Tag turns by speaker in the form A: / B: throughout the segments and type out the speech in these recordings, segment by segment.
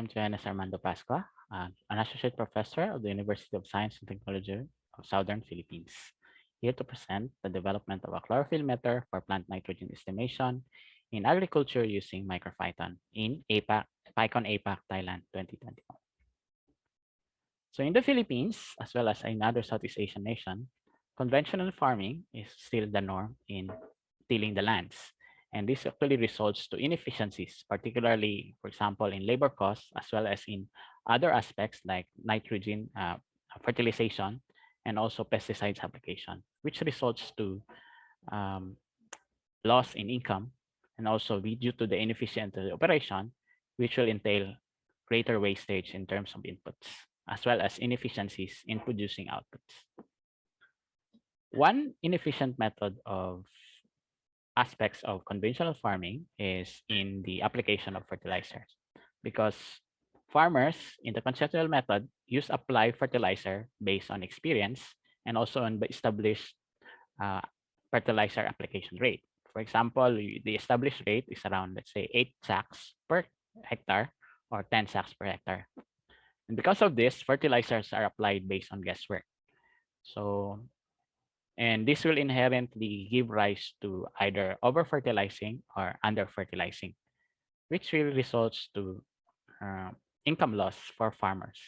A: I'm Johannes Armando Pascua, uh, an associate professor of the University of Science and Technology of Southern Philippines, here to present the development of a chlorophyll meter for plant nitrogen estimation in agriculture using MicroPython in APAC, PyCon APAC, Thailand 2021. So in the Philippines, as well as in other Southeast Asian nations, conventional farming is still the norm in tilling the lands. And this actually results to inefficiencies, particularly, for example, in labor costs, as well as in other aspects like nitrogen uh, fertilization and also pesticides application, which results to um, loss in income and also due to the inefficient operation, which will entail greater wastage in terms of inputs, as well as inefficiencies in producing outputs. One inefficient method of aspects of conventional farming is in the application of fertilizers because farmers in the conventional method use apply fertilizer based on experience and also on the established uh, fertilizer application rate. For example, the established rate is around, let's say, eight sacks per hectare or 10 sacks per hectare. And because of this, fertilizers are applied based on guesswork. So and this will inherently give rise to either over-fertilizing or under-fertilizing, which will result to uh, income loss for farmers.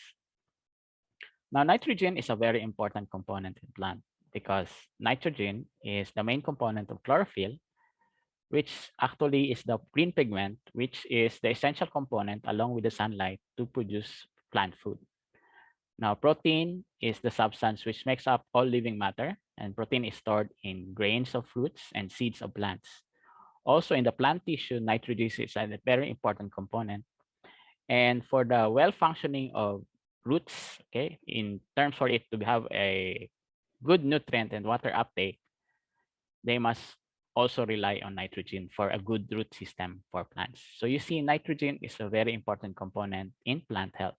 A: Now, nitrogen is a very important component in plant because nitrogen is the main component of chlorophyll, which actually is the green pigment, which is the essential component along with the sunlight to produce plant food. Now, protein is the substance which makes up all living matter, and protein is stored in grains of fruits and seeds of plants. Also, in the plant tissue, nitrogen is a very important component. And for the well-functioning of roots, okay, in terms for it to have a good nutrient and water uptake, they must also rely on nitrogen for a good root system for plants. So you see nitrogen is a very important component in plant health.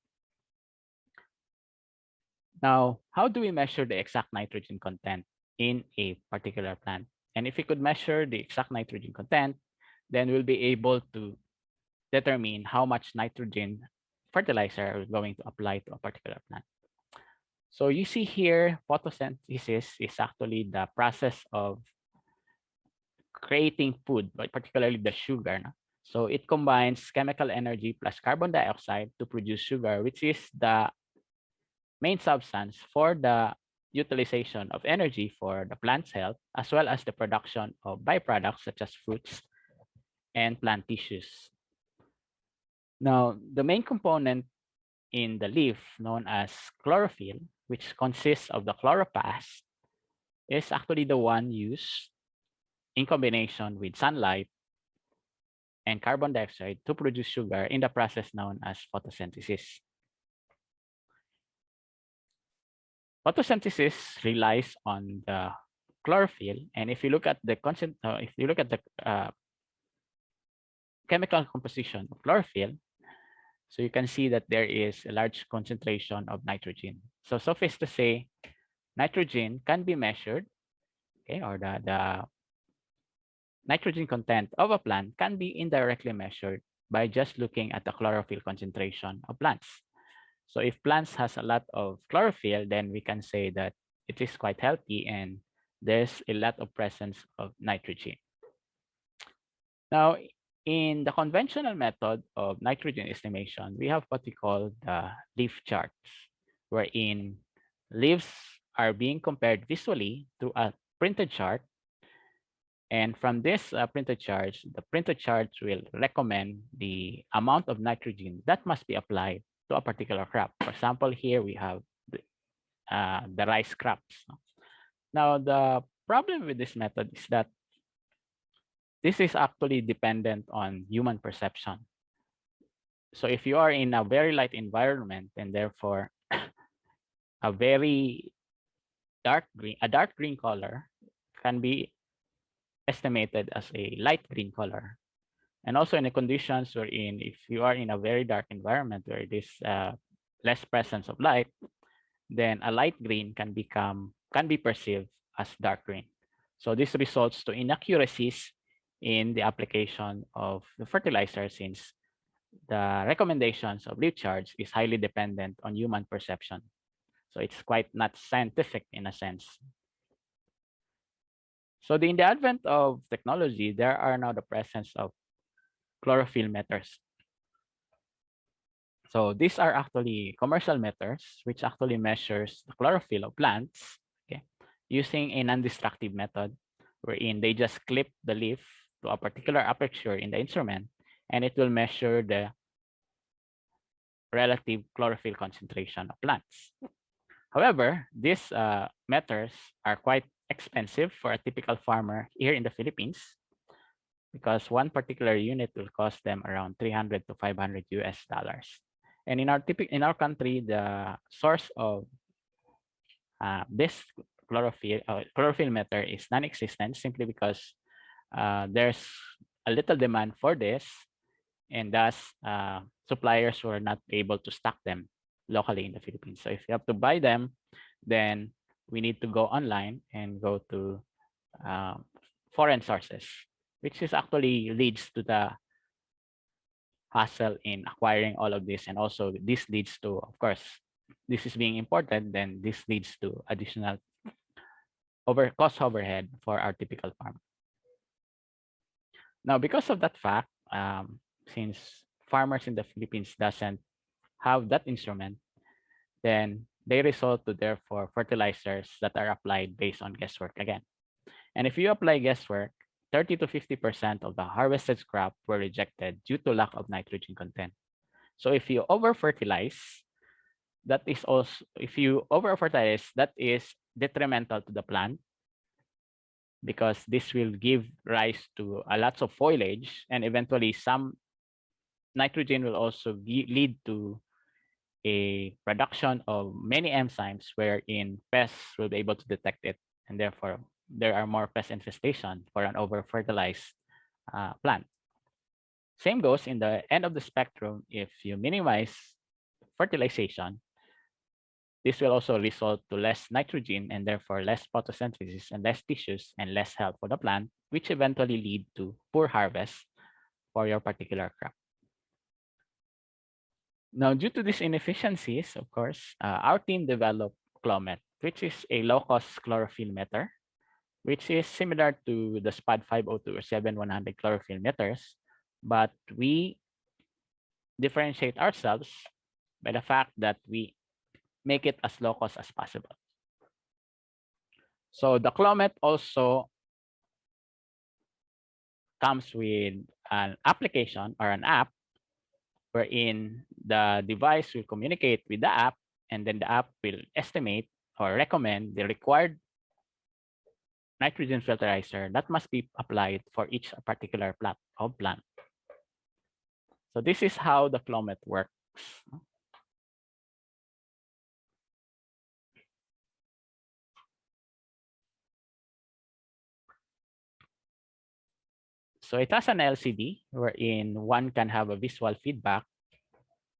A: Now, how do we measure the exact nitrogen content in a particular plant? And if we could measure the exact nitrogen content, then we'll be able to determine how much nitrogen fertilizer we're going to apply to a particular plant. So you see here, photosynthesis is actually the process of creating food, but particularly the sugar. So it combines chemical energy plus carbon dioxide to produce sugar, which is the main substance for the utilization of energy for the plant's health, as well as the production of byproducts such as fruits and plant tissues. Now, the main component in the leaf known as chlorophyll, which consists of the chloroplast, is actually the one used in combination with sunlight and carbon dioxide to produce sugar in the process known as photosynthesis. Photosynthesis relies on the chlorophyll. And if you look at the constant, uh, if you look at the uh, chemical composition of chlorophyll, so you can see that there is a large concentration of nitrogen. So suffice to say, nitrogen can be measured, okay, or the, the nitrogen content of a plant can be indirectly measured by just looking at the chlorophyll concentration of plants. So if plants has a lot of chlorophyll, then we can say that it is quite healthy and there's a lot of presence of nitrogen. Now, in the conventional method of nitrogen estimation, we have what we call the leaf charts, wherein leaves are being compared visually to a printed chart. And from this uh, printed chart, the printed chart will recommend the amount of nitrogen that must be applied to a particular crop. For example, here we have the, uh, the rice crops. Now, the problem with this method is that this is actually dependent on human perception. So if you are in a very light environment and therefore a very dark green, a dark green color can be estimated as a light green color and also in the conditions wherein if you are in a very dark environment where there's uh, less presence of light, then a light green can become can be perceived as dark green. So this results to inaccuracies in the application of the fertilizer since the recommendations of leaf charge is highly dependent on human perception. So it's quite not scientific in a sense. So the, in the advent of technology, there are now the presence of chlorophyll meters. So these are actually commercial meters, which actually measures the chlorophyll of plants okay, using a non-destructive method wherein they just clip the leaf to a particular aperture in the instrument and it will measure the relative chlorophyll concentration of plants. However, these uh, meters are quite expensive for a typical farmer here in the Philippines because one particular unit will cost them around 300 to 500 US dollars. And in our typical in our country, the source of uh, this chlorophyll uh, chlorophyll meter is non-existent simply because uh, there's a little demand for this, and thus uh, suppliers were not able to stock them locally in the Philippines. So if you have to buy them, then we need to go online and go to uh, foreign sources, which is actually leads to the hassle in acquiring all of this. And also this leads to, of course, this is being imported, then this leads to additional over cost overhead for our typical farm. Now, because of that fact, um, since farmers in the Philippines doesn't have that instrument, then they resort to therefore fertilizers that are applied based on guesswork again. And if you apply guesswork, 30 to 50% of the harvested crop were rejected due to lack of nitrogen content. So if you over fertilize, that is also, if you over fertilize, that is detrimental to the plant because this will give rise to a lots of foliage and eventually some nitrogen will also lead to a production of many enzymes wherein pests will be able to detect it and therefore there are more pest infestation for an over fertilized uh, plant. Same goes in the end of the spectrum if you minimize fertilization this will also result to less nitrogen and therefore less photosynthesis and less tissues and less health for the plant, which eventually lead to poor harvest for your particular crop. Now, due to these inefficiencies, of course, uh, our team developed Clomet, which is a low-cost chlorophyll meter, which is similar to the SPAD 502 or 7100 chlorophyll meters, but we differentiate ourselves by the fact that we make it as low cost as possible. So the Clomet also comes with an application or an app wherein the device will communicate with the app and then the app will estimate or recommend the required nitrogen fertilizer that must be applied for each particular plant of plant. So this is how the Clomet works. So it has an LCD wherein one can have a visual feedback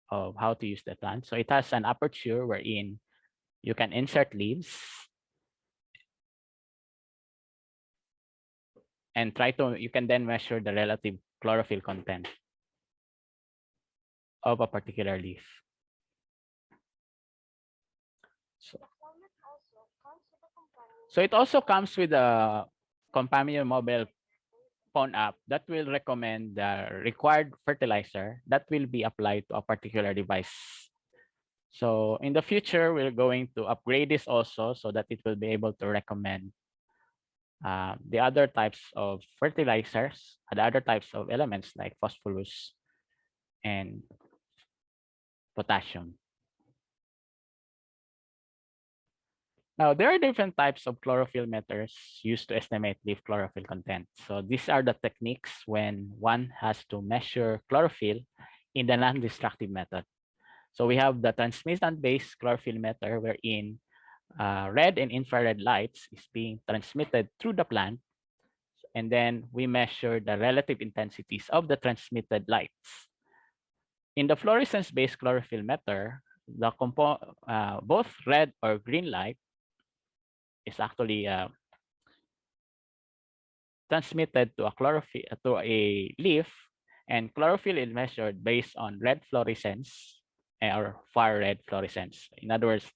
A: of how to use the plant. So it has an aperture wherein you can insert leaves and try to, you can then measure the relative chlorophyll content of a particular leaf. So, so it also comes with a companion mobile phone app that will recommend the required fertilizer that will be applied to a particular device. So in the future, we're going to upgrade this also so that it will be able to recommend uh, the other types of fertilizers, the other types of elements like phosphorus and potassium. Now, there are different types of chlorophyll meters used to estimate leaf chlorophyll content. So these are the techniques when one has to measure chlorophyll in the non-destructive method. So we have the transmission-based chlorophyll meter wherein uh, red and infrared lights is being transmitted through the plant. And then we measure the relative intensities of the transmitted lights. In the fluorescence-based chlorophyll meter, the uh, both red or green light is actually uh, transmitted to a chlorophyll to a leaf And chlorophyll is measured based on red fluorescence or far red fluorescence. In other words,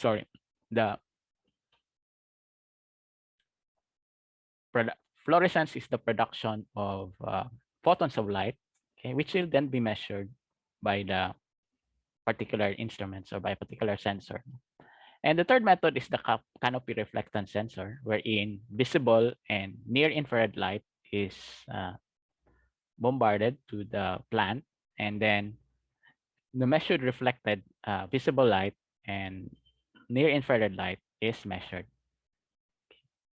A: sorry, the fluorescence is the production of uh, photons of light, okay, which will then be measured by the particular instruments or by a particular sensor. And the third method is the canopy reflectance sensor, wherein visible and near infrared light is uh, bombarded to the plant, and then the measured reflected uh, visible light and near infrared light is measured.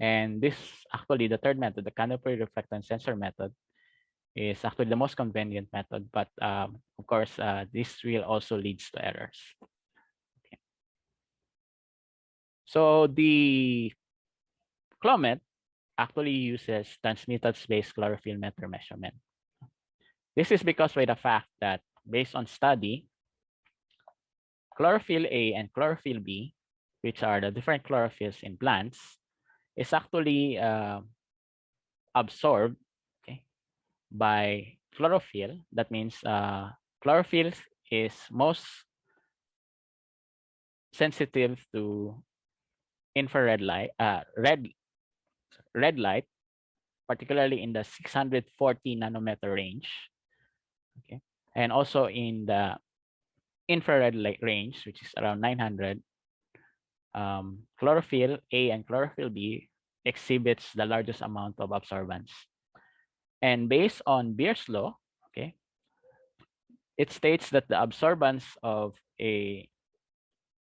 A: And this actually the third method, the canopy reflectance sensor method, is actually the most convenient method, but um, of course, uh, this will also leads to errors. Okay. So the CLOMET actually uses transmitted space chlorophyll meter measurement. This is because by the fact that based on study, chlorophyll A and chlorophyll B, which are the different chlorophylls in plants, is actually uh, absorbed okay, by chlorophyll. That means uh, chlorophyll is most sensitive to infrared light, uh, red, red light, particularly in the 640 nanometer range. Okay, and also in the infrared light range, which is around 900, um, chlorophyll A and chlorophyll B exhibits the largest amount of absorbance. And based on Beer's law, okay, it states that the absorbance of a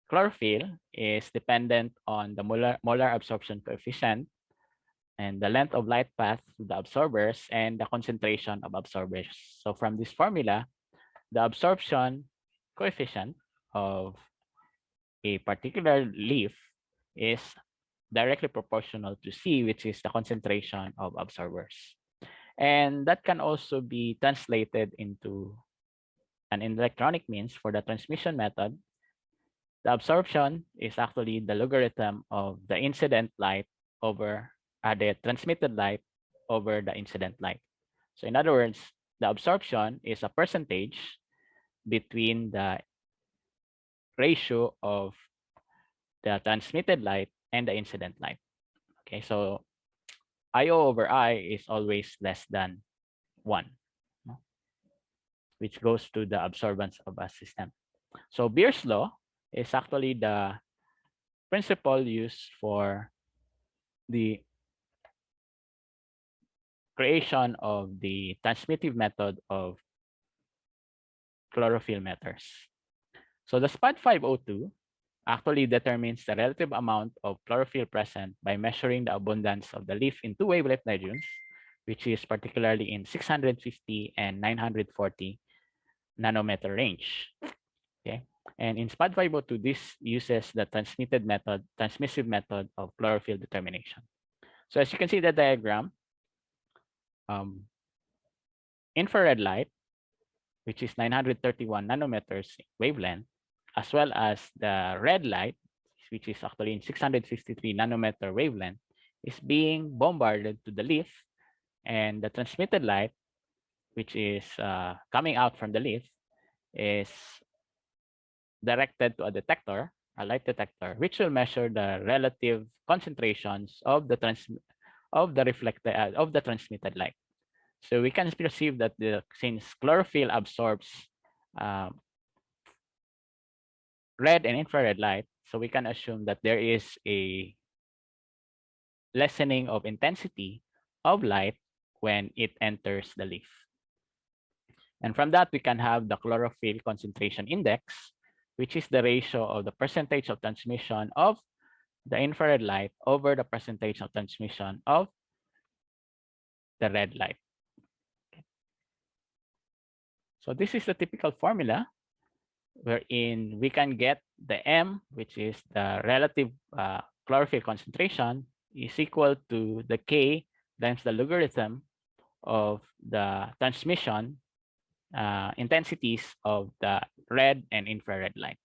A: chlorophyll is dependent on the molar, molar absorption coefficient and the length of light path to the absorbers and the concentration of absorbers. So from this formula, the absorption coefficient of a particular leaf is directly proportional to C, which is the concentration of absorbers. And that can also be translated into an electronic means for the transmission method. The absorption is actually the logarithm of the incident light over uh, the transmitted light over the incident light. So in other words, the absorption is a percentage between the ratio of the transmitted light and the incident light. Okay, so IO over I is always less than one, which goes to the absorbance of a system. So Beer's law is actually the principle used for the creation of the transmittive method of chlorophyll meters. So the SPAD 502 actually determines the relative amount of chlorophyll present by measuring the abundance of the leaf in two wavelength regions, which is particularly in 650 and 940 nanometer range. Okay, and in SPAD 502, this uses the transmitted method, transmissive method of chlorophyll determination. So as you can see the diagram, um, infrared light, which is 931 nanometers wavelength, as well as the red light, which is actually in 653 nanometer wavelength, is being bombarded to the leaf. And the transmitted light, which is uh, coming out from the leaf, is directed to a detector, a light detector, which will measure the relative concentrations of the trans of the reflected uh, of the transmitted light. So we can perceive that the since chlorophyll absorbs um, red and infrared light, so we can assume that there is a lessening of intensity of light when it enters the leaf. And from that, we can have the chlorophyll concentration index, which is the ratio of the percentage of transmission of the infrared light over the percentage of transmission of the red light. So this is the typical formula wherein we can get the M, which is the relative uh, chlorophyll concentration, is equal to the K times the logarithm of the transmission uh, intensities of the red and infrared light.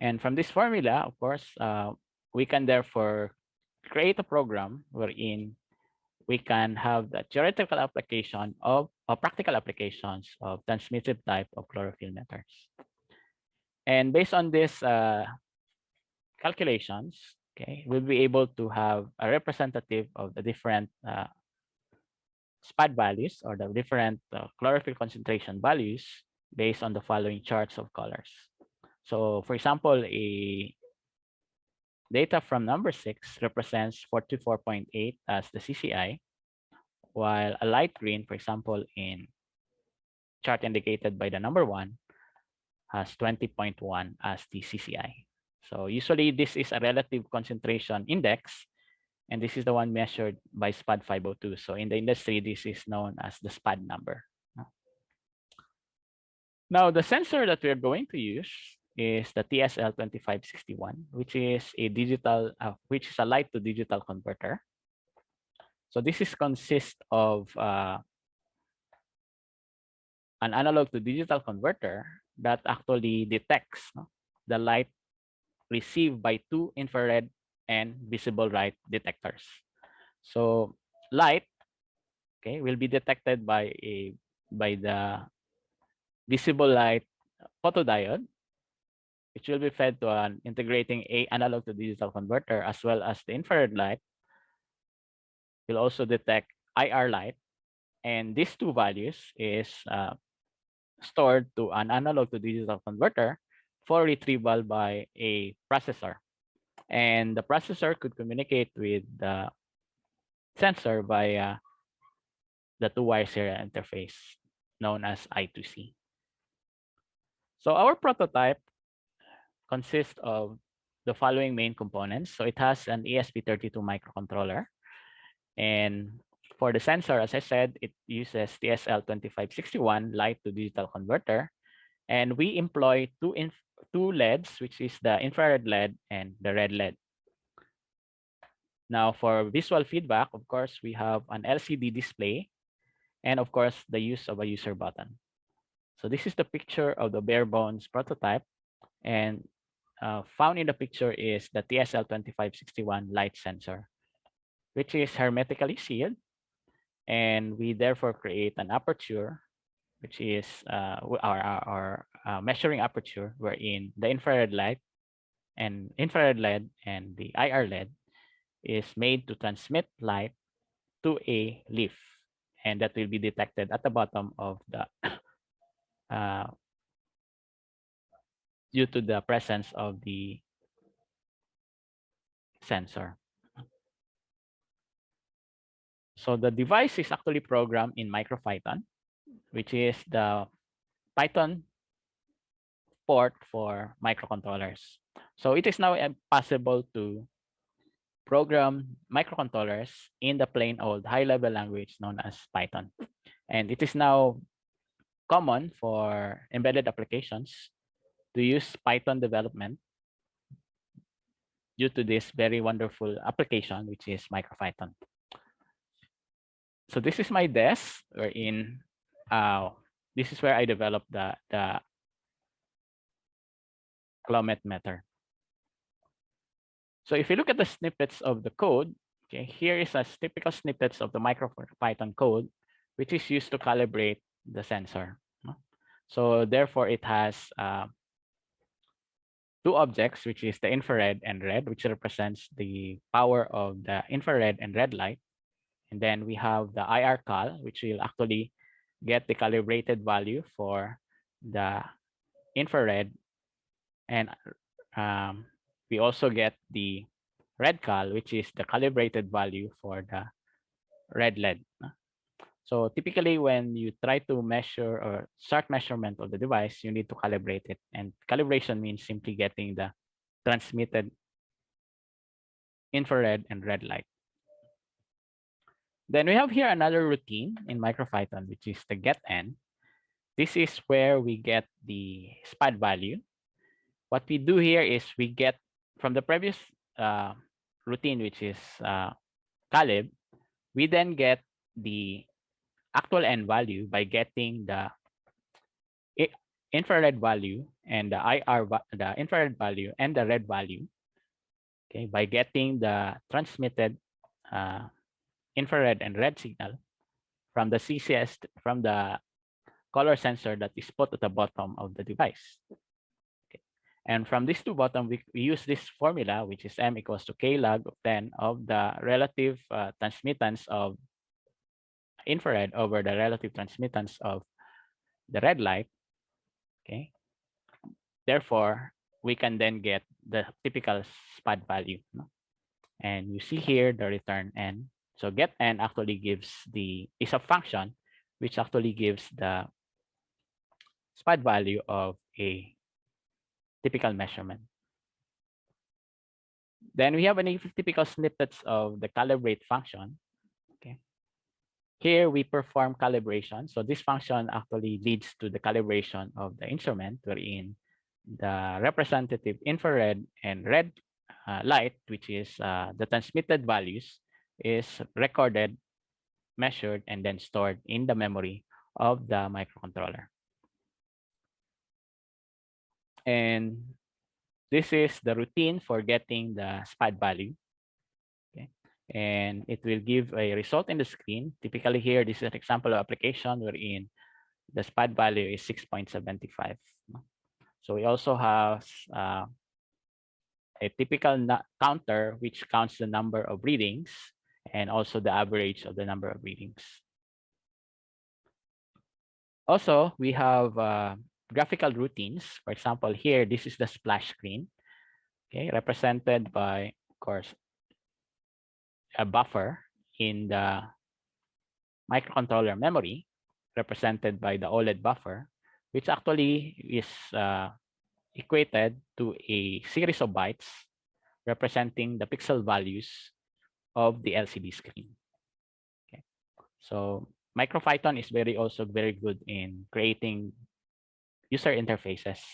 A: And from this formula, of course, uh, we can therefore create a program wherein we can have the theoretical application of or practical applications of transmissive type of chlorophyll meters. And based on this uh, calculations, okay, we'll be able to have a representative of the different uh, SPAD values or the different uh, chlorophyll concentration values based on the following charts of colors. So for example, a data from number six represents 44.8 as the CCI, while a light green, for example, in chart indicated by the number one, has 20.1 as the CCI. So usually this is a relative concentration index, and this is the one measured by SPAD 502. So in the industry, this is known as the SPAD number. Now, the sensor that we're going to use is the TSL 2561, which is a digital, uh, which is a light to digital converter. So this is consist of uh, an analog to digital converter that actually detects no, the light received by two infrared and visible light detectors. So light, okay, will be detected by a by the visible light photodiode, which will be fed to an integrating a analog to digital converter as well as the infrared light will also detect IR light. And these two values is uh, stored to an analog to digital converter for retrieval by a processor. And the processor could communicate with the sensor via the two-wire serial interface known as I2C. So our prototype consists of the following main components. So it has an ESP32 microcontroller. And for the sensor, as I said, it uses TSL2561 light to digital converter. And we employ two, two LEDs, which is the infrared LED and the red LED. Now for visual feedback, of course, we have an LCD display and of course the use of a user button. So this is the picture of the bare bones prototype. And uh, found in the picture is the TSL2561 light sensor, which is hermetically sealed. And we therefore create an aperture, which is uh, our, our, our uh, measuring aperture, wherein the infrared light and infrared LED and the IR LED is made to transmit light to a leaf. And that will be detected at the bottom of the uh, due to the presence of the sensor. So the device is actually programmed in MicroPython, which is the Python port for microcontrollers. So it is now possible to program microcontrollers in the plain old high-level language known as Python. And it is now common for embedded applications to use Python development due to this very wonderful application, which is MicroPython. So this is my desk wherein uh, this is where I developed the, the Clomet meter. So if you look at the snippets of the code, okay, here is a typical snippets of the MicroPython code, which is used to calibrate the sensor. So therefore, it has uh, two objects, which is the infrared and red, which represents the power of the infrared and red light. And then we have the IR cal, which will actually get the calibrated value for the infrared. And um, we also get the red cal, which is the calibrated value for the red LED. So typically when you try to measure or start measurement of the device, you need to calibrate it. And calibration means simply getting the transmitted infrared and red light. Then we have here another routine in MicroPython, which is the get n. This is where we get the SPAD value. What we do here is we get from the previous uh, routine, which is uh, calib, we then get the actual n value by getting the infrared value and the IR, the infrared value and the red value, okay, by getting the transmitted uh, infrared and red signal from the CCS, from the color sensor that is put at the bottom of the device. Okay. And from this to bottom, we, we use this formula, which is M equals to K log of 10 of the relative uh, transmittance of infrared over the relative transmittance of the red light. Okay. Therefore, we can then get the typical SPAD value. No? And you see here the return n. So get n actually gives the is a function which actually gives the SPAD value of a typical measurement. Then we have any typical snippets of the calibrate function. Here we perform calibration. So this function actually leads to the calibration of the instrument wherein the representative infrared and red uh, light, which is uh, the transmitted values, is recorded, measured, and then stored in the memory of the microcontroller. And this is the routine for getting the SPAD value. And it will give a result in the screen. Typically here, this is an example of application wherein the SPAD value is 6.75. So we also have uh, a typical counter, which counts the number of readings and also the average of the number of readings. Also, we have uh, graphical routines. For example, here, this is the splash screen, okay, represented by, of course, a buffer in the microcontroller memory, represented by the OLED buffer which actually is uh, equated to a series of bytes representing the pixel values of the LCD screen. Okay. So MicroPython is very also very good in creating user interfaces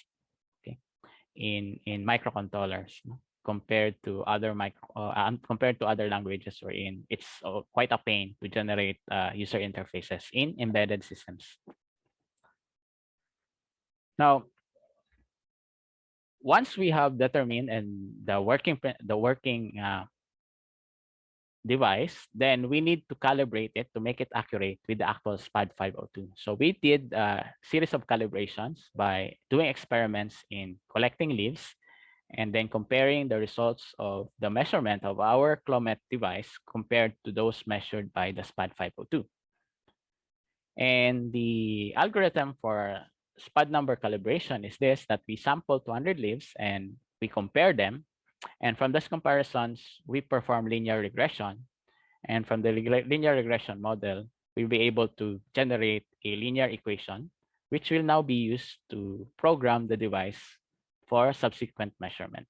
A: okay, in in microcontrollers no? Compared to other micro uh, compared to other languages wherein it's uh, quite a pain to generate uh, user interfaces in embedded systems. Now, once we have determined and the working the working uh, device, then we need to calibrate it to make it accurate with the actual SPAD 502. So we did a series of calibrations by doing experiments in collecting leaves and then comparing the results of the measurement of our Clomet device compared to those measured by the SPAD 502. And the algorithm for SPAD number calibration is this, that we sample 200 leaves and we compare them. And from those comparisons, we perform linear regression. And from the linear regression model, we'll be able to generate a linear equation, which will now be used to program the device for subsequent measurement.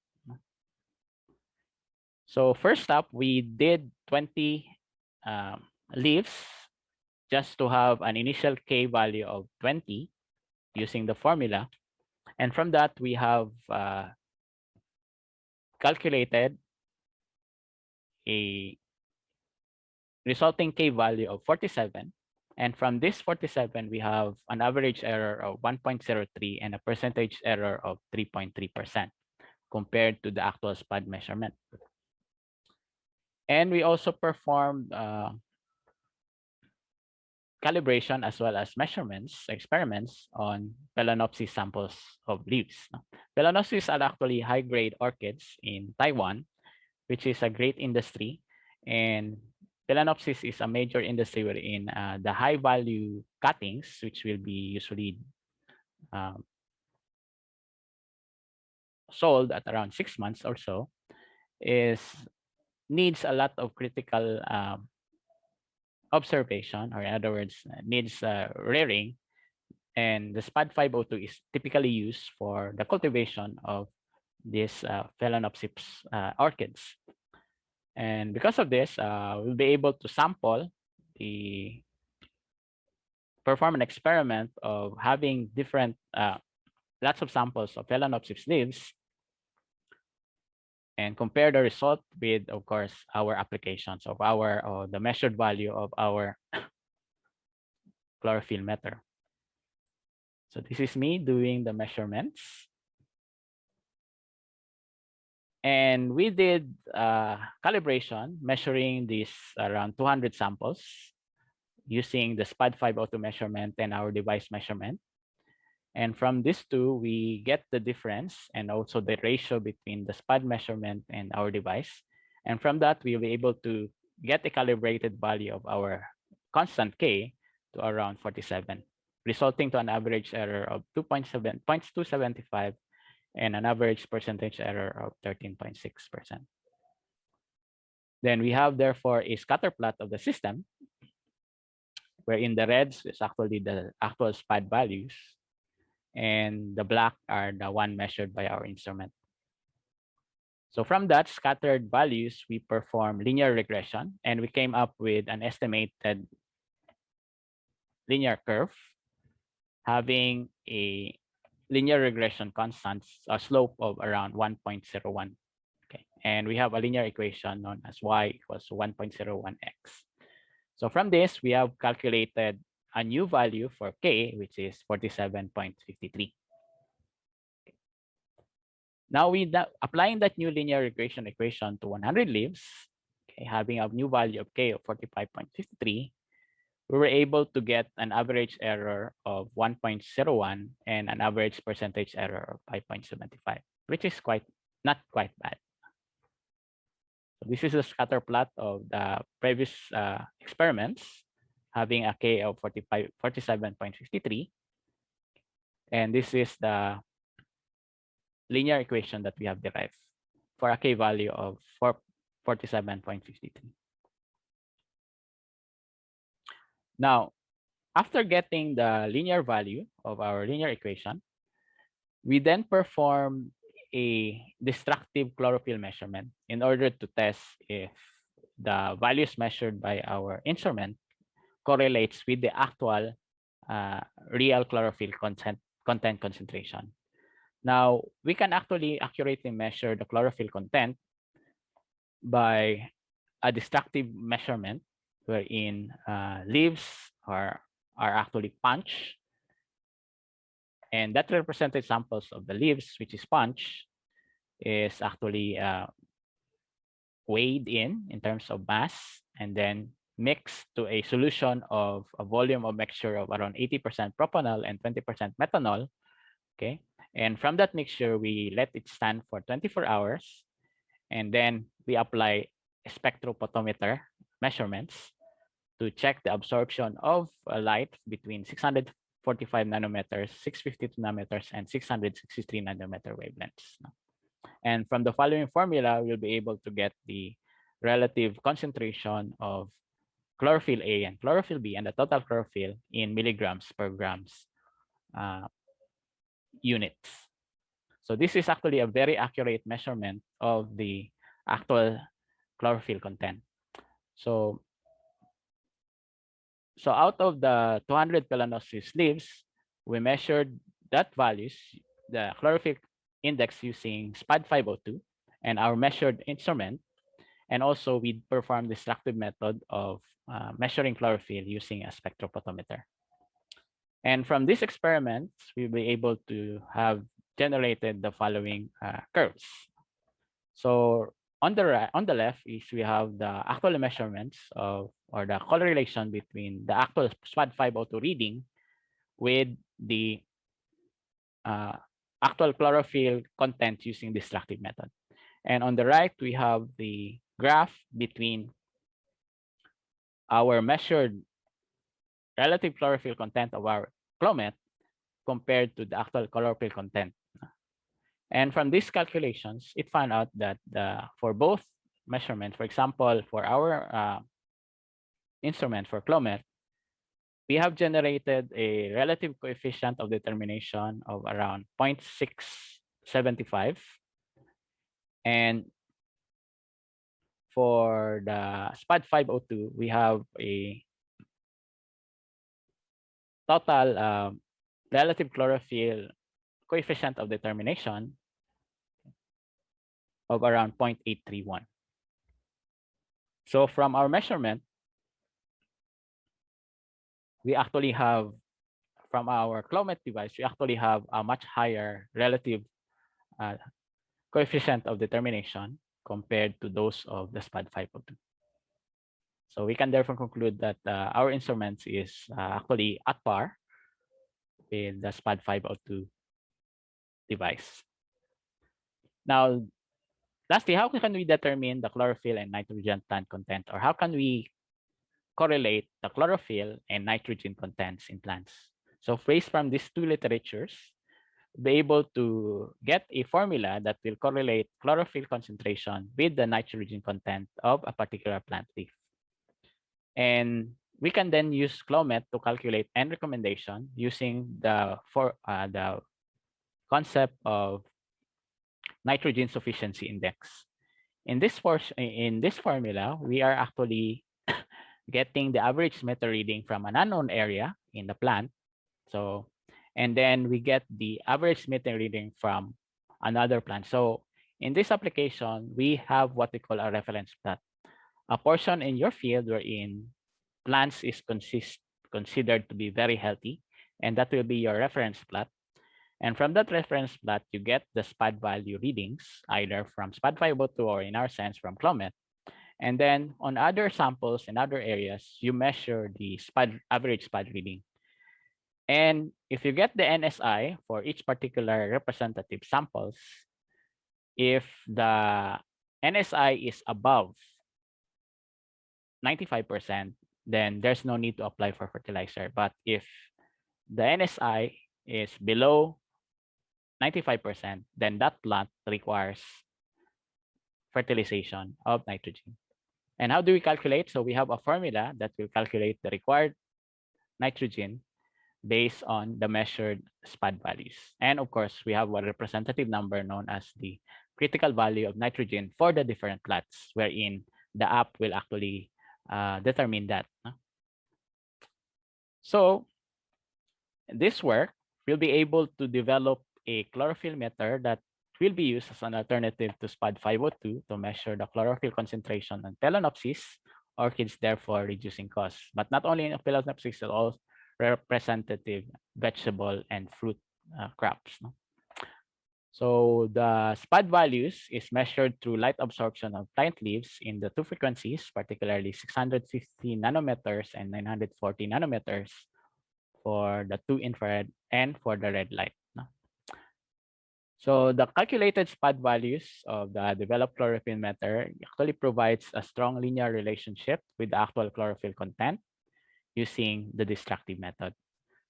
A: So first up, we did 20 um, leaves just to have an initial K value of 20 using the formula. And from that, we have uh, calculated a resulting k value of 47. And from this 47, we have an average error of 1.03 and a percentage error of 3.3% compared to the actual SPAD measurement. And we also performed uh, calibration as well as measurements, experiments on Phalaenopsis samples of leaves. Phalaenopsis are actually high-grade orchids in Taiwan, which is a great industry. And Phalaenopsis is a major industry wherein uh, the high-value cuttings, which will be usually um, sold at around six months or so, is needs a lot of critical um, observation, or in other words, needs uh, rearing. And the SPAD 502 is typically used for the cultivation of these uh, Phalaenopsis uh, orchids. And because of this, uh, we'll be able to sample the perform an experiment of having different uh, lots of samples of Phalaenopsis leaves and compare the result with, of course, our applications of our, or the measured value of our chlorophyll meter. So this is me doing the measurements. And we did uh, calibration measuring these around 200 samples using the SPAD 502 measurement and our device measurement. And from these two, we get the difference and also the ratio between the SPAD measurement and our device. And from that, we'll be able to get a calibrated value of our constant K to around 47, resulting to an average error of 2.7, 0.275 and an average percentage error of 13.6%. Then we have therefore a scatter plot of the system, where in the reds is actually the actual SPAD values, and the black are the one measured by our instrument. So from that scattered values, we perform linear regression, and we came up with an estimated linear curve having a linear regression constants, a slope of around 1.01. Okay, and we have a linear equation known as y equals 1.01x. So from this, we have calculated a new value for k, which is 47.53. Now we applying that new linear regression equation to 100 leaves, okay, having a new value of k of 45.53, we were able to get an average error of 1.01 and an average percentage error of 5.75, which is quite not quite bad. So this is a scatter plot of the previous uh, experiments having a K of 45, 47.53. And this is the linear equation that we have derived for a K value of 47.53. Now, after getting the linear value of our linear equation, we then perform a destructive chlorophyll measurement in order to test if the values measured by our instrument correlates with the actual uh, real chlorophyll content, content concentration. Now, we can actually accurately measure the chlorophyll content by a destructive measurement wherein uh, leaves are, are actually punched. And that represented samples of the leaves, which is punched, is actually uh, weighed in in terms of mass and then mixed to a solution of a volume of mixture of around 80% propanol and 20% methanol. Okay. And from that mixture, we let it stand for 24 hours. And then we apply a spectrophotometer measurements to check the absorption of light between 645 nanometers, 652 nanometers, and 663 nanometer wavelengths. And from the following formula, we'll be able to get the relative concentration of chlorophyll A and chlorophyll B and the total chlorophyll in milligrams per grams uh, units. So this is actually a very accurate measurement of the actual chlorophyll content. So, so out of the 200 Phalaenopsis leaves, we measured that values, the chlorophyll index using SPAD 502 and our measured instrument. And also we performed the destructive method of uh, measuring chlorophyll using a spectrophotometer. And from these experiments, we'll be able to have generated the following uh, curves. So on the right, on the left is we have the actual measurements of or the correlation between the actual SPAD 502 reading with the uh, actual chlorophyll content using destructive method. And on the right, we have the graph between our measured relative chlorophyll content of our Clomet compared to the actual chlorophyll content. And from these calculations, it found out that the, for both measurements, for example, for our uh, instrument for Clomet, we have generated a relative coefficient of determination of around 0.675. And for the SPAD 502, we have a total um, relative chlorophyll coefficient of determination of around 0.831. So from our measurement, we actually have, from our Clomet device, we actually have a much higher relative uh, coefficient of determination compared to those of the SPAD 502. So we can therefore conclude that uh, our instruments is uh, actually at par with the SPAD 502 device. Now, lastly, how can we determine the chlorophyll and nitrogen plant content or how can we correlate the chlorophyll and nitrogen contents in plants? So based from these two literatures, be able to get a formula that will correlate chlorophyll concentration with the nitrogen content of a particular plant leaf. And we can then use Clomet to calculate N recommendation using the for uh, the concept of nitrogen sufficiency index. In this in this formula, we are actually getting the average meter reading from an unknown area in the plant. So and then we get the average meter reading from another plant. So in this application, we have what we call a reference plot. A portion in your field wherein plants is consist, considered to be very healthy, and that will be your reference plot. And from that reference plot, you get the SPAD value readings, either from SPAD 502 or in our sense from Clomet. And then on other samples in other areas, you measure the SPAD average SPAD reading. And if you get the NSI for each particular representative samples, if the NSI is above 95%, then there's no need to apply for fertilizer. But if the NSI is below 95%, then that plant requires fertilization of nitrogen. And how do we calculate? So we have a formula that will calculate the required nitrogen based on the measured SPAD values. And of course, we have a representative number known as the critical value of nitrogen for the different plots, wherein the app will actually uh, determine that. So this work will be able to develop a chlorophyll meter that will be used as an alternative to SPAD 502 to measure the chlorophyll concentration on Phalaenopsis orchids, therefore reducing costs. But not only in Phalaenopsis, but also representative vegetable and fruit uh, crops. No? So the SPAD values is measured through light absorption of plant leaves in the two frequencies, particularly 650 nanometers and 940 nanometers for the two infrared and for the red light. So the calculated SPAD values of the developed chlorophyll meter actually provides a strong linear relationship with the actual chlorophyll content using the destructive method.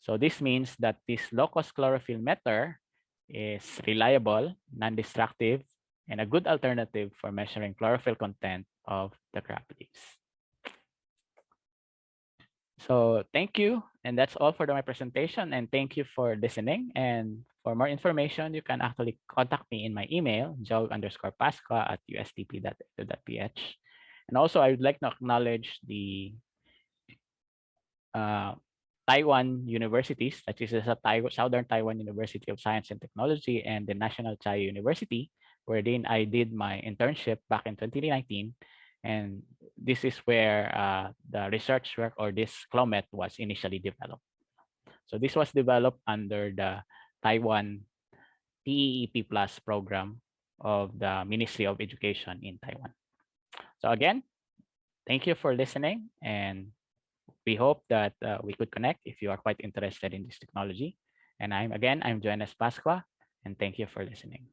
A: So this means that this low-cost chlorophyll meter is reliable, non-destructive, and a good alternative for measuring chlorophyll content of the crop leaves. So thank you. And that's all for my presentation. And thank you for listening. And for more information, you can actually contact me in my email, joe underscore pasqua at ustp.edu.ph. And also, I would like to acknowledge the uh, Taiwan universities, that is the Southern Taiwan University of Science and Technology and the National Chiayi University, wherein I did my internship back in 2019. And this is where uh, the research work or this Clomet was initially developed. So this was developed under the Taiwan TEEP Plus program of the Ministry of Education in Taiwan. So again, thank you for listening and we hope that uh, we could connect if you are quite interested in this technology. And I'm again, I'm Joannes Pasqua, and thank you for listening.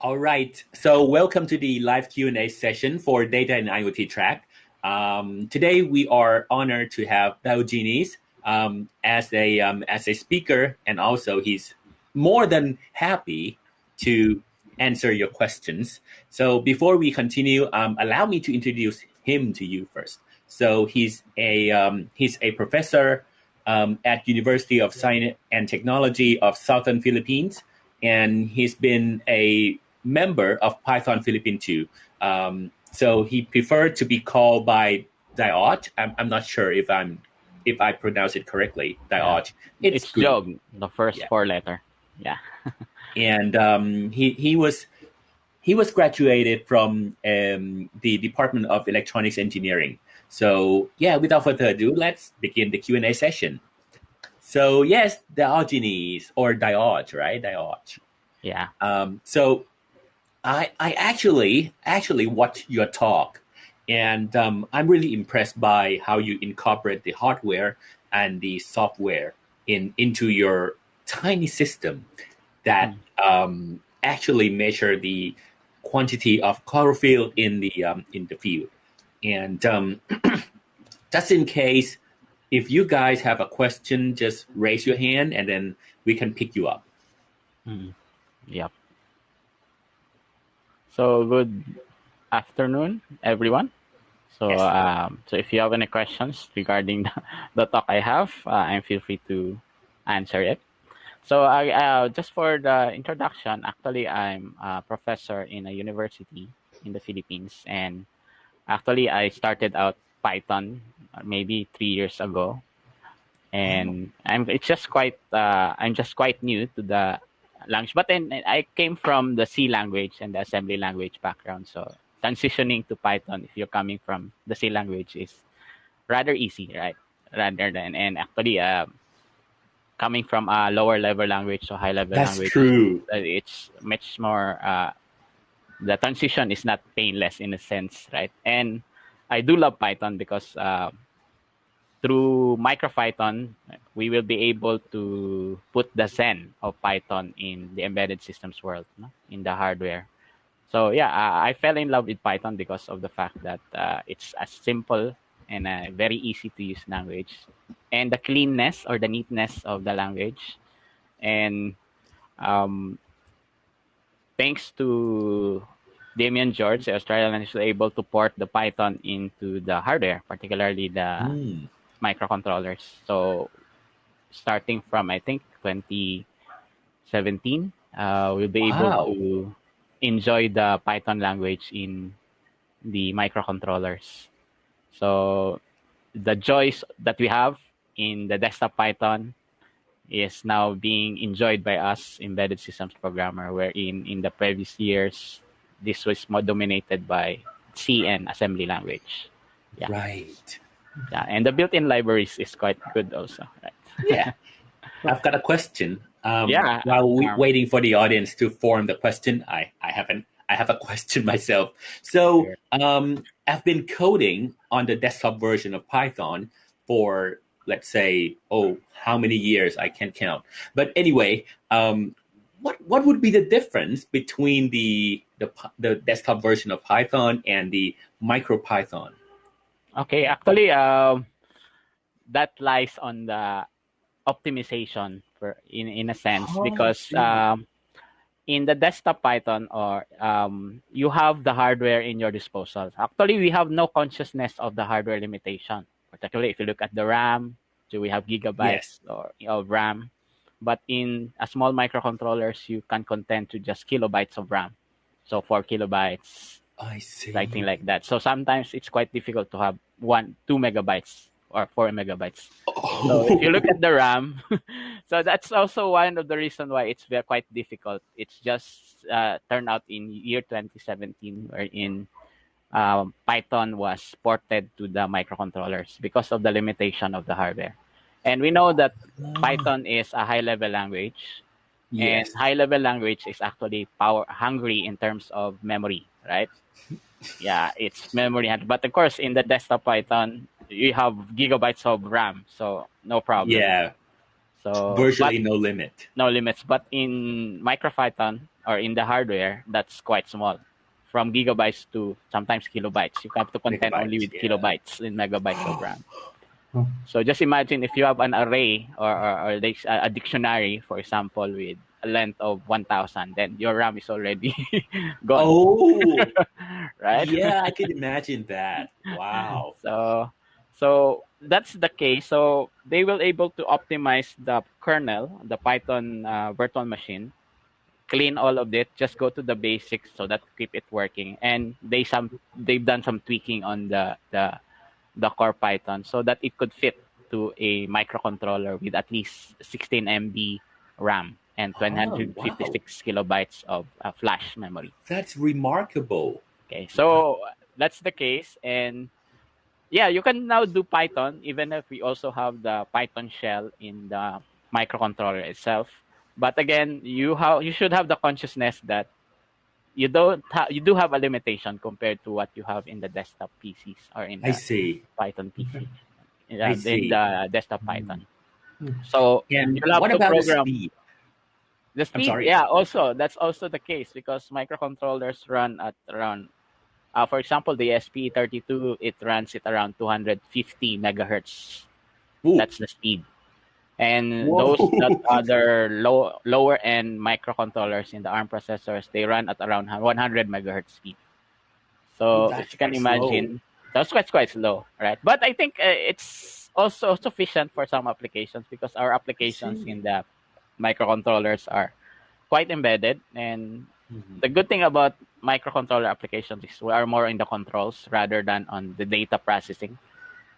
B: All right, so welcome to the live Q&A session for Data and IoT track. Um, today we are honored to have Diogenes um, as a um, as a speaker, and also he's more than happy to answer your questions. So before we continue, um, allow me to introduce him to you first. So he's a um, he's a professor um, at University of Science and Technology of Southern Philippines, and he's been a member of Python Philippine too. Um, so he preferred to be called by Diot. I'm, I'm not sure if I'm if I pronounce it correctly. Diot.
A: Yeah. It's, it's Jog, the first yeah. four letter. Yeah.
B: and um, he he was he was graduated from um, the Department of Electronics Engineering so yeah, without further ado, let's begin the Q&A session. So yes, Diogenes or Diot, right? Diot.
A: Yeah.
B: Um, so I I actually actually watched your talk, and um, I'm really impressed by how you incorporate the hardware and the software in into your tiny system that um, actually measure the quantity of chlorophyll in the um, in the field. And um, just in case, if you guys have a question, just raise your hand, and then we can pick you up.
A: Mm. Yep. So good afternoon, everyone. So
B: Yes.
A: um, so if you have any questions regarding the, the talk I have, uh, and feel free to answer it. So I uh, just for the introduction, actually I'm a professor in a university in the Philippines, and actually I started out Python uh, maybe three years ago, and I'm it's just quite uh, I'm just quite new to the language. But then I came from the C language and the assembly language background, so transitioning to Python if you're coming from the C language is rather easy, right? Rather than and actually uh, coming from a lower level language to high level
B: That's
A: language,
B: true.
A: uh, it's much more. Uh, the transition is not painless in a sense, right? And I do love Python because uh, through MicroPython, we will be able to put the Zen of Python in the embedded systems world, no? in the hardware. So yeah, I, I fell in love with Python because of the fact that uh, it's a simple and a very easy to use language, and the cleanness or the neatness of the language, and um, thanks to Damien George, the Australian is able to port the Python into the hardware, particularly the
B: Mm.
A: microcontrollers. So starting from I think 2017, uh, we'll be
B: Wow.
A: able to enjoy the Python language in the microcontrollers. So the joys that we have in the desktop Python is now being enjoyed by us embedded systems programmer, wherein in the previous years this was more dominated by C and assembly language. Yeah.
B: Right.
A: Yeah, and the built-in libraries is quite good also. Right?
B: Yeah. I've got a question. Um,
A: Yeah.
B: While we
A: Um,
B: waiting for the audience to form the question, I I haven't I have a question myself. So um, I've been coding on the desktop version of Python for let's say oh how many years I can't count. But anyway, um, what what would be the difference between the the the desktop version of Python and the MicroPython?
A: Okay, actually, um, that lies on the optimization in in a sense
B: Oh,
A: because um, in the desktop Python or um, you have the hardware in your disposal. Actually, we have no consciousness of the hardware limitation. Particularly if you look at the RAM, so we have gigabytes or of RAM. But in a small microcontrollers, you can content to just kilobytes of RAM. So four kilobytes,
B: I see.
A: something like that. So sometimes it's quite difficult to have one, two megabytes or four megabytes. So if you look at the RAM, so that's also one of the reason why it's very quite difficult. It's just uh, turned out in year 2017, wherein um, Python was ported to the microcontrollers because of the limitation of the hardware. And we know that
B: Ah,
A: Python is a high-level language,
B: yes.
A: and high-level language is actually power hungry in terms of memory, right? Yeah, it's memory, but of course in the desktop Python you have gigabytes of RAM, so no problem.
B: Yeah.
A: So
B: Virtually
A: but
B: no limit.
A: no limits. But in MicroPython or in the hardware, that's quite small, from gigabytes to sometimes kilobytes. You have to contend only with
B: yeah.
A: kilobytes in megabytes of RAM. So just imagine if you have an array or, or, or a dictionary, for example, with a length of 1,000, then your RAM is already gone,
B: Oh,
A: right?
B: yeah, I could imagine that. Wow.
A: So, so that's the case. So they will able to optimize the kernel, the Python uh, virtual machine, clean all of it, just go to the basics so that keep it working. And they some they've done some tweaking on the the the core Python so that it could fit to a microcontroller with at least 16 MB RAM and
B: Oh,
A: 256 kilobytes of uh, flash memory.
B: That's remarkable.
A: Okay, so that's the case, and yeah, you can now do Python even if we also have the Python shell in the microcontroller itself. but again, you have you should have the consciousness that you don't ha- you do have a limitation compared to what you have in the desktop PCs or in the
B: I
A: the
B: see.
A: Python PC, in,
B: I
A: uh,
B: see.
A: in the desktop. Python.
C: Mm.
A: So
B: And
A: you'll have
B: what
A: to
B: about
A: program
B: the speed?
A: the speed. Yeah, also that's also the case because microcontrollers run at around, uh, for example, the ESP32 it runs at around 250 megahertz.
B: Ooh,
A: That's the speed. And
B: Whoa.
A: those that other low lower end microcontrollers in the ARM processors, they run at around 100 megahertz speed. So
B: that's
A: you can imagine, that's quite quite slow, right? But I think uh, it's also sufficient for some applications because our applications in the microcontrollers are quite embedded and
B: Mhm.
A: the good thing about microcontroller applications is we are more in the controls rather than on the data processing.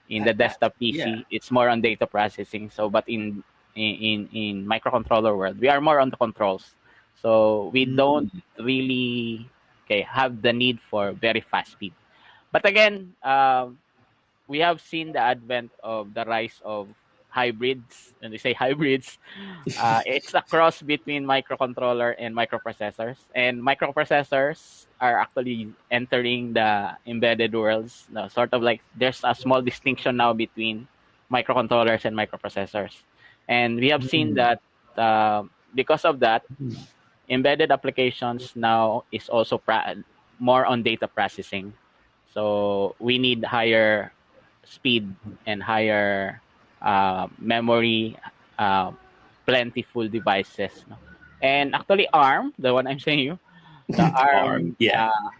A: In the desktop PC,
B: yeah.
A: it's more on data processing. So, but in in in, microcontroller world, we are more on the controls. So we don't
B: Mm.
A: really okay have the need for very fast speed. But again, um, we have seen the advent of the rise of hybrids. And they say hybrids, uh, it's a cross between microcontroller and microprocessors. And microprocessors are actually entering the embedded worlds. No, sort of like there's a small distinction now between microcontrollers and microprocessors. And we have seen
B: Mm.
A: that uh, because of that,
B: Mm.
A: embedded applications now is also more on data processing. So we need higher speed and higher uh, memory, uh, plentiful devices. No? And actually, ARM, the one I'm saying you, the ARM,
B: ARM, yeah.
A: uh,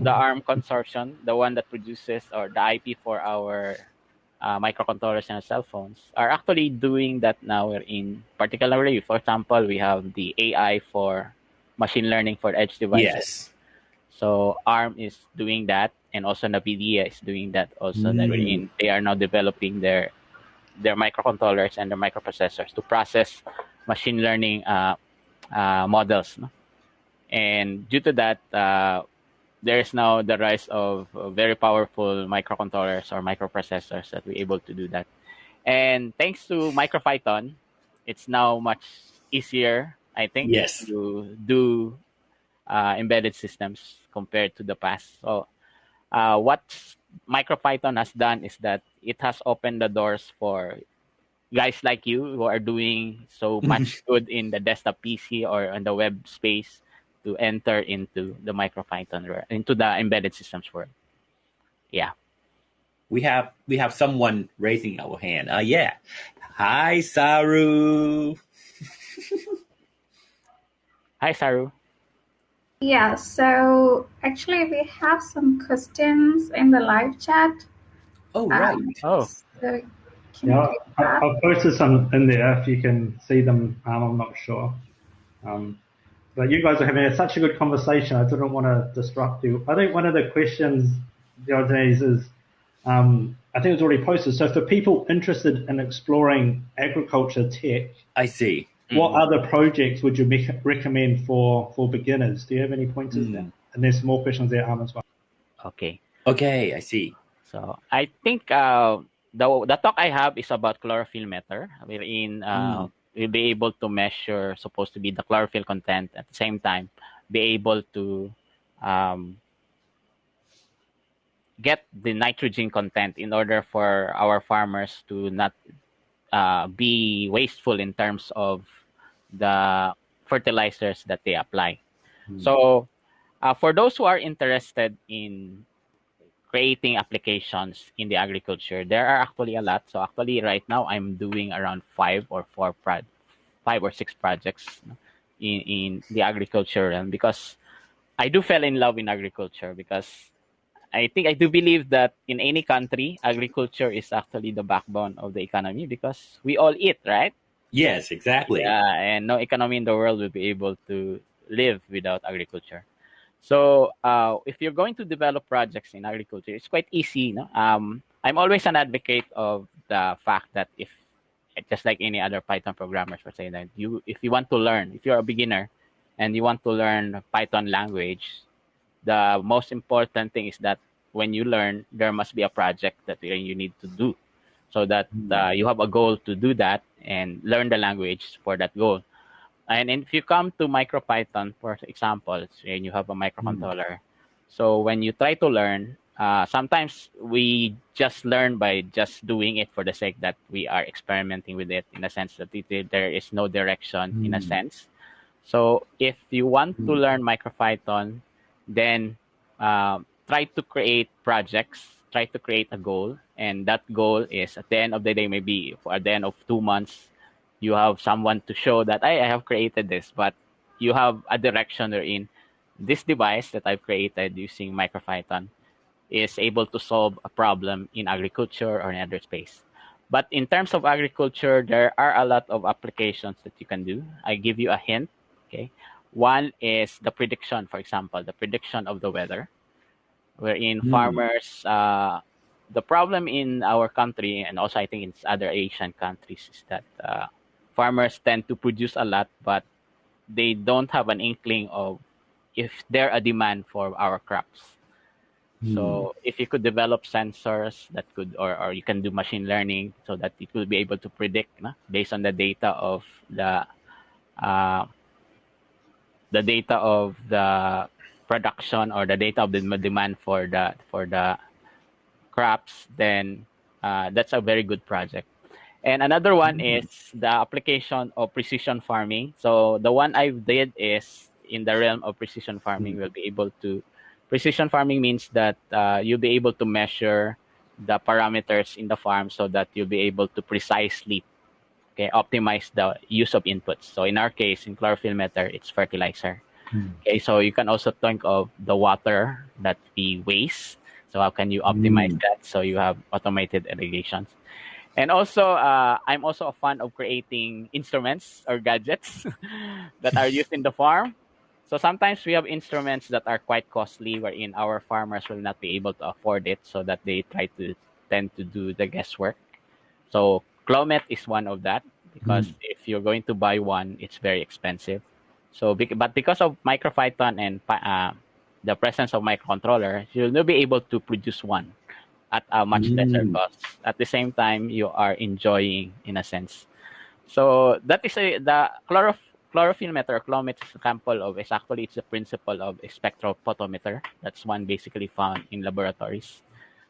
A: the ARM consortium, the one that produces or the IP for our uh, microcontrollers and cell phones, are actually doing that now. We're in particularly, for example, we have the AI for machine learning for edge devices.
B: Yes.
A: So ARM is doing that, and also NVIDIA is doing that. Also, that
B: Mm.
A: wherein they are now developing their their microcontrollers and their microprocessors to process machine learning uh, uh, models. No? And due to that, uh, there is now the rise of very powerful microcontrollers or microprocessors that we're able to do that. And thanks to MicroPython, it's now much easier, I think,
B: Yes.
A: to do uh, embedded systems compared to the past. So, uh, what MicroPython has done is that it has opened the doors for guys like you who are doing so much good in the desktop PC or on the web space to enter into the MicroPython world, into the embedded systems world. Yeah.
B: We have we have someone raising our hand. Uh yeah. Hi Saru.
A: Hi, Saru.
D: Yeah, so actually we have some questions in the live chat.
B: Oh
D: Um,
B: right.
A: Oh,
D: So
C: Yeah, I,
D: that?
C: I've posted some in there if you can see them. Um, I'm not sure. Um, but you guys are having such a good conversation. I didn't want to disrupt you. I think one of the questions, the Diogenes, is um, I think it's already posted. So for people interested in exploring agriculture tech,
B: I see.
C: What
A: Mhm.
C: other projects would you mec- recommend for, for beginners? Do you have any pointers
B: Mm.
C: there? And there's more questions there, Arm, as well.
A: okay.
B: Okay, I see.
A: So I think uh, the the talk I have is about chlorophyll meter, wherein uh, we'll be able to measure supposed to be the chlorophyll content at the same time, be able to um, get the nitrogen content in order for our farmers to not uh, be wasteful in terms of the fertilizers that they apply.
B: Mm.
A: So, uh, for those who are interested in creating applications in the agriculture, there are actually a lot. So, actually, right now, I'm doing around five or four pro- five or six projects in in the agriculture realm because I do fell in love in agriculture because I think I do believe that in any country, agriculture is actually the backbone of the economy because we all eat, right?
B: Yes, exactly.
A: Yeah, and no economy in the world will be able to live without agriculture. So, uh, if you're going to develop projects in agriculture, it's quite easy. No? Um, I'm always an advocate of the fact that if, just like any other Python programmers were saying that you, if you want to learn, if you're a beginner and you want to learn Python language, the most important thing is that when you learn, there must be a project that you need to do, so that uh, you have a goal to do that and learn the language for that goal. and if you come to MicroPython, for example, and you have a microcontroller, so when you try to learn, uh, sometimes we just learn by just doing it for the sake that we are experimenting with it in a sense that it, there is no direction in a
B: Mm.
A: sense. So if you want to
B: Mm.
A: learn MicroPython, then um, try to create projects, try to create a goal, and that goal is at the end of the day, maybe for at the end of two months, you have someone to show that I, I have created this, but you have a direction in this device that I've created using MicroPython is able to solve a problem in agriculture or in other space. But in terms of agriculture, there are a lot of applications that you can do. I give you a hint. Okay, one is the prediction, for example, the prediction of the weather, wherein
B: Hmm.
A: farmers. Uh, the problem in our country and also I think in other Asian countries is that uh, farmers tend to produce a lot, but they don't have an inkling of if there a demand for our crops. So if you could develop sensors that could, or, or you can do machine learning so that it will be able to predict no, based on the data of the uh, the data of the production or the data of the demand for the for the crops, then uh, that's a very good project. And another one
B: Mm.
A: is the application of precision farming. So the one I did is in the realm of precision farming.
B: Mm.
A: We'll be able to precision farming means that uh, you'll be able to measure the parameters in the farm so that you'll be able to precisely okay, optimize the use of inputs. So in our case, in chlorophyll meter, it's fertilizer.
B: Mm.
A: Okay, so you can also think of the water that we waste. So how can you optimize
B: Mm.
A: that so you have automated irrigations? And also, uh, I'm also a fan of creating instruments or gadgets that are used in the farm. So sometimes we have instruments that are quite costly, wherein our farmers will not be able to afford it, so that they try to tend to do the guesswork. So Clomet is one of that because if you're going to buy one, it's very expensive. So, but because of MicroPython and uh, the presence of microcontroller, you'll not be able to produce one at a much lesser
B: Mm.
A: cost. At the same time, you are enjoying in a sense. So that is a, the meter, or chlomet example of is actually it's the principle of a spectrophotometer. That's one basically found in laboratories.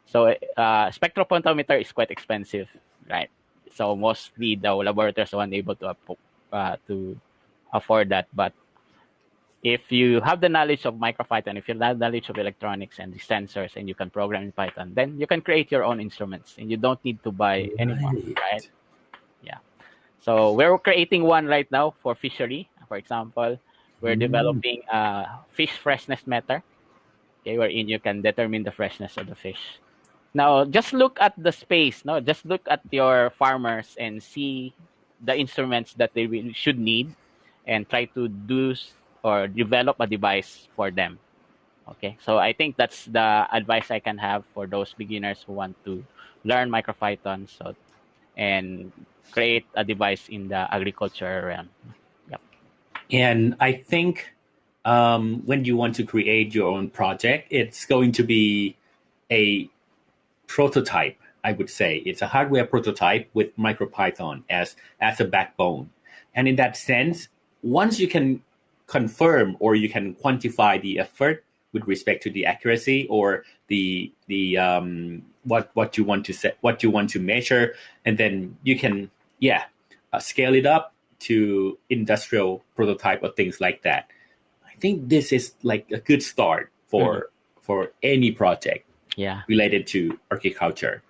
A: So uh, spectrophotometer is quite expensive, right? So mostly the laboratories are unable to uh, to afford that. But if you have the knowledge of MicroPython, if you have the knowledge of electronics and the sensors, and you can program in Python, then you can create your own instruments, and you don't need to buy anymore,
B: Right.
A: right? Yeah. So we're creating one right now for fishery. For example, we're
B: Mm.
A: developing a fish freshness meter, okay, wherein you can determine the freshness of the fish. Now, just look at the space. No, just look at your farmers and see the instruments that they will, should need, and try to do or develop a device for them. Okay, so I think that's the advice I can have for those beginners who want to learn MicroPython so and create a device in the agriculture realm. Yep.
B: And I think um, when you want to create your own project, it's going to be a prototype. I would say it's a hardware prototype with MicroPython as as a backbone. And in that sense, once you can confirm or you can quantify the effort with respect to the accuracy or the the um, what what you want to set what you want to measure, and then you can yeah uh, scale it up to industrial prototype or things like that. I think this is like a good start for for any project
A: Yeah,
B: related to agriculture.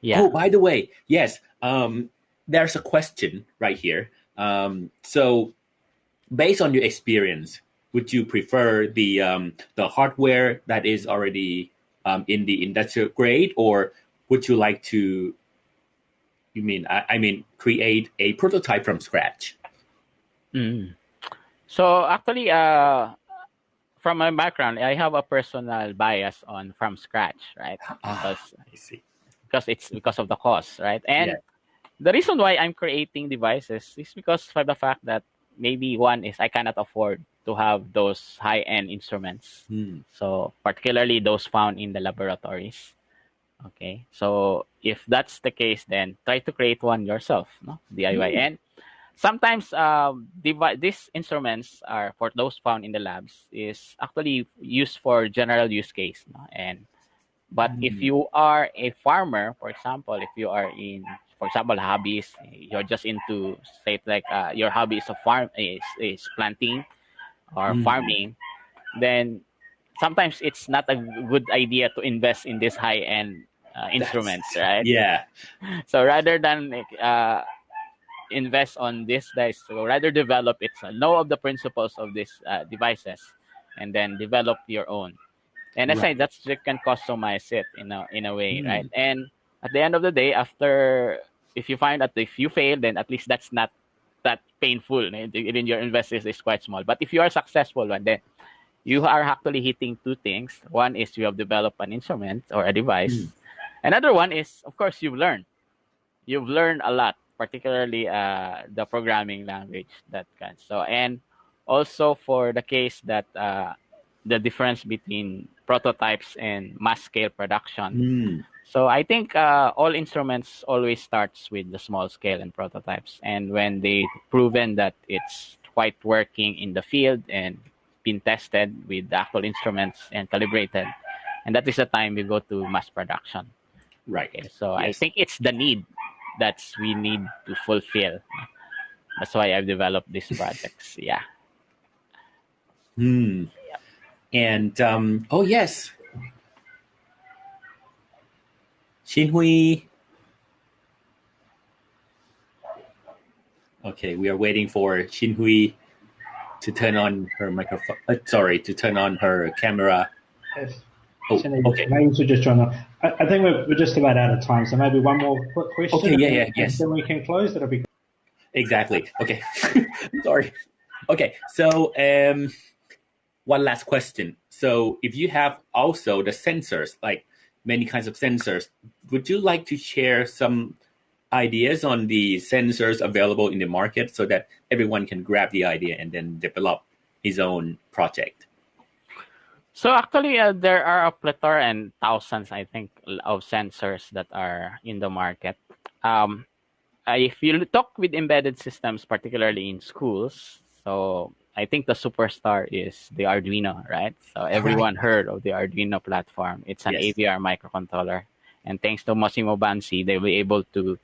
A: yeah.
B: Oh, by the way, yes, um, there's a question right here. Um, so, based on your experience, would you prefer the um, the hardware that is already um, in the industrial grade, or would you like to? You mean I, I mean create a prototype from scratch?
A: Mm. So actually, uh, from my background, I have a personal bias on from scratch, right?
B: Ah,
A: Because
B: I see.
A: because it's because of the cost, right? And
B: Yeah.
A: the reason why I'm creating devices is because for the fact that maybe one is I cannot afford to have those high end instruments.
B: Hmm.
A: So particularly those found in the laboratories. Okay. So if that's the case, then try to create one yourself, no? DIY.
B: Mm.
A: And sometimes um, these instruments are for those found in the labs is actually used for general use case. No? And but if
B: Mm.
A: you are a farmer, for example, if you are in, for example, hobbies, you're just into say like uh, your hobby is a farm is is planting or
B: Mm.
A: farming, then sometimes it's not a good idea to invest in this high end uh, instruments, right?
B: Yeah.
A: So rather than uh, invest on this guys, so rather develop it, so know of the principles of these uh, devices, and then develop your own. And I say that's you can customize it in a in a way,
B: Mm.
A: right? And at the end of the day, after if you find that if you fail, then at least that's not that painful. Even your investment is quite small. But if you are successful one, then you are actually hitting two things. One is you have developed an instrument or a device.
B: Mm.
A: Another one is, of course, you've learned. You've learned a lot, particularly uh, the programming language that can. So and also for the case that uh, the difference between prototypes and mass scale production.
B: Mm.
A: So I think uh, all instruments always starts with the small scale and prototypes, and when they proven that it's quite working in the field and been tested with the actual instruments and calibrated, and that is the time we go to mass production.
B: Right.
A: Okay, so I think it's the need that's we need to fulfill. That's why I've developed these projects. Yeah.
B: Hmm. And um, oh yes, Xinhui. Okay, we are waiting for Xinhui to turn on her microphone. Uh, sorry, to turn on her camera.
C: Yes.
B: Oh, okay.
C: We should just join on. I, I think we're, we're just about out of time, so maybe one more quick question.
B: Okay, yeah, yeah, yes.
C: Then we can close. That'll be
B: Exactly. Okay. Sorry. Okay. So, um, one last question. So, if you have also the sensors, like many kinds of sensors, would you like to share some ideas on the sensors available in the market so that everyone can grab the idea and then develop his own project?
A: So actually, uh, there are a plethora and thousands, I think, of sensors that are in the market. Um, if you talk with embedded systems, particularly in schools, so I think the superstar is the Arduino, right? So everyone heard of the Arduino platform. It's an
B: Yes.
A: AVR microcontroller, and thanks to Massimo Banzi, they were able to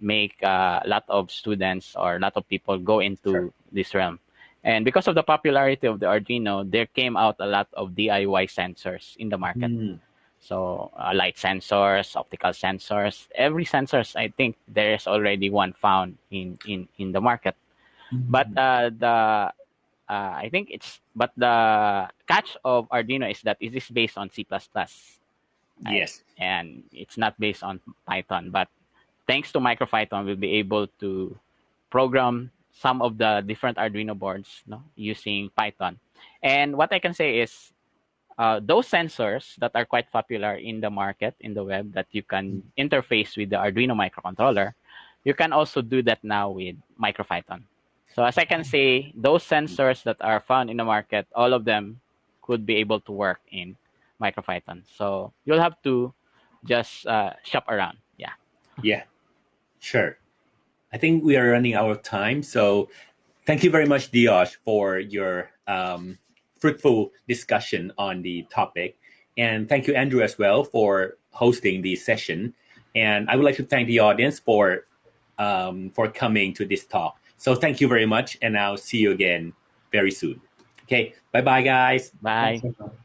A: make uh, a lot of students or a lot of people go into
B: Sure.
A: this realm. And because of the popularity of the Arduino, there came out a lot of DIY sensors in the market.
B: Hmm.
A: So uh, light sensors, optical sensors, every sensors, I think there is already one found in in in the market. But uh, the uh, I think it's but the catch of Arduino is that it is based on C++,
B: yes.
A: and it's not based on Python. But thanks to MicroPython, we'll be able to program some of the different Arduino boards no, using Python. And what I can say is uh, those sensors that are quite popular in the market, in the web, that you can interface with the Arduino microcontroller, you can also do that now with MicroPython. So as I can say, those sensors that are found in the market, all of them could be able to work in MicroPython. So you'll have to just uh, shop around. Yeah.
B: Yeah, sure. I think we are running out of time. So thank you very much, Diosh, for your um, fruitful discussion on the topic. And thank you, Andrew, as well, for hosting the session. And I would like to thank the audience for um, for coming to this talk. So thank you very much, and I'll see you again very soon. Okay, bye bye, guys.
A: Bye.
C: Thanks, everyone.